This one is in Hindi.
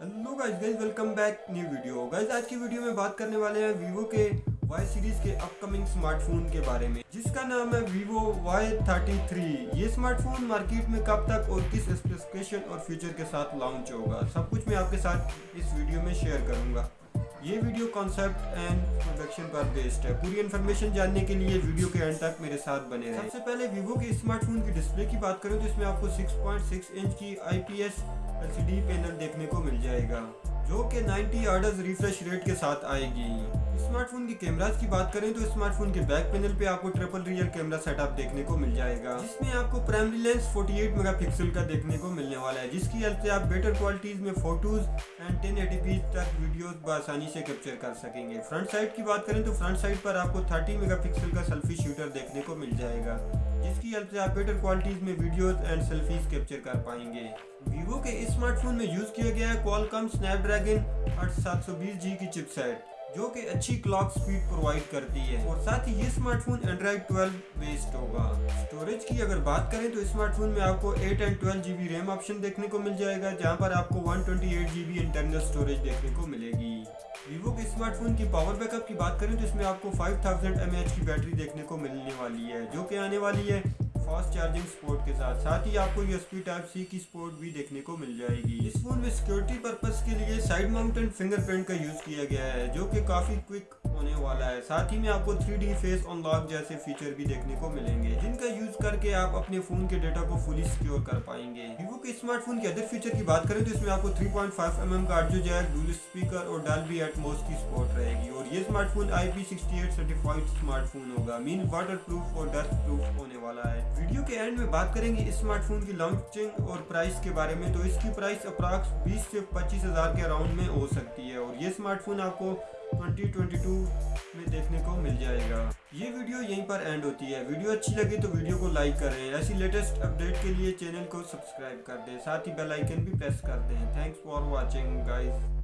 Hello guys guys welcome back new video guys आज की वीडियो में बात करने वाले हैं वीवो के वाई सीरीज़ के अपकमिंग स्मार्टफ़ोन के बारे में, जिसका नाम है वीवो वाई थर्टी थ्री ये स्मार्टफ़ोन मार्केट में कब तक और किस स्पेसिफिकेशन और फ्यूचर के साथ लॉन्च होगा? सब कुछ मैं आपके साथ इस वीडियो में शेयर करूँगा। ये वीडियो कॉन्सेप्ट एंड प्रोडक्शन पर बेस्ड है। पूरी इन्फॉर्मेशन जानने के लिए वीडियो के एंड तक मेरे साथ बने रहें। सबसे पहले वीवो के स्मार्टफ़ोन की डिस्प्ले की बात करें तो इसमें आपको 6.6 इंच की आईपीएस एलसीडी पैनल देखने को कि 90 ऑर्डर्स रिफ्रेश रेट के साथ आएगी। स्मार्टफ़ोन के कैमरास की बात करें तो स्मार्टफ़ोन के बैक पैनल पे आपको ट्रिपल रियर कैमरा सेटअप देखने को मिल जाएगा। जिसमें आपको प्राइमरी लेंस 48 मेगापिक्सल का देखने को मिलने वाला है, जिसकी हेल्प से आप बेटर क्वालिटीज में फ़ोटोज़ एंड 1080p तक वीडियोस बसानी से कैप्चर कर सकेंगे। फ्रंट साइड की बात करें तो फ्रंट साइड पर आपको 30 मेगापिक्सल का सेल्फी शूटर देखने को मिल जाएगा, जिसकी हेल्प से आप बेटर क्वालिटीज में वीडियोस एंड सेल्फीज कैप्चर कर पाएँगे। वीवो के स्मार्टफ़ोन में यूज़ किया गया है क्वालकॉम स्नैपड्रैगन बीस जी की चिपसेट जो कि अच्छी क्लॉक स्पीड प्रोवाइड करती है। और साथ ही ये स्मार्टफ़ोन एंड्रॉइड 12 बेस्ड होगा। स्टोरेज की अगर बात करें तो स्मार्टफ़ोन में आपको 8 एंड 12 जीबी रैम ऑप्शन देखने को मिल जाएगा, जहाँ पर आपको 128 जीबी इंटरनल स्टोरेज देखने को मिलेगी। वीवो के स्मार्टफ़ोन की पावर बैकअप की बात करें तो इसमें आपको 5000 mAh की बैटरी देखने को मिलने वाली है, जो कि आने वाली है। फास्ट चार्जिंग सपोर्ट के साथ। साथ ही आपको यूएसबी टाइप सी की सपोर्ट भी देखने को मिल जाएगी। इस फ़ोन में सिक्योरिटी पर्पज के लिए साइड माउंटेड फिंगरप्रिंट का यूज़ किया गया है, जो की काफ़ी क्विक होने वाला है। साथ ही में आपको 3D फेस अनलॉक जैसे फीचर भी देखने को मिलेंगे, जिनका यूज़ करके आप अपने फ़ोन के डेटा को फुली सिक्योर कर पाएँगे। के स्मार्टफ़ोन के अदर फीचर की बात करें तो इसमें आपको 3.5 पॉइंट mm का ऑडियो जैक डुअल स्पीकर और डालबी एटमॉस की सपोर्ट रहेगी। और ये स्मार्टफ़ोन IP68 सर्टिफाइड स्मार्टफ़ोन होगा। मीन वाटर प्रूफ और डस्ट प्रूफ होने वाला है। वीडियो के एंड में बात करेंगे इस स्मार्टफ़ोन की लॉन्चिंग और प्राइस के बारे में। तो इसकी प्राइस अप्रॉक्स 20 से पच्चीस के अराउंड में हो सकती है। और ये स्मार्टफ़ोन आपको 2022 में देखने को मिल जाएगा। ये वीडियो यहीं पर एंड होती है। वीडियो अच्छी लगे तो वीडियो को लाइक करें। ऐसी लेटेस्ट अपडेट के लिए चैनल को सब्सक्राइब कर दें। साथ ही बेल आइकन भी प्रेस कर दें। Thanks for watching guys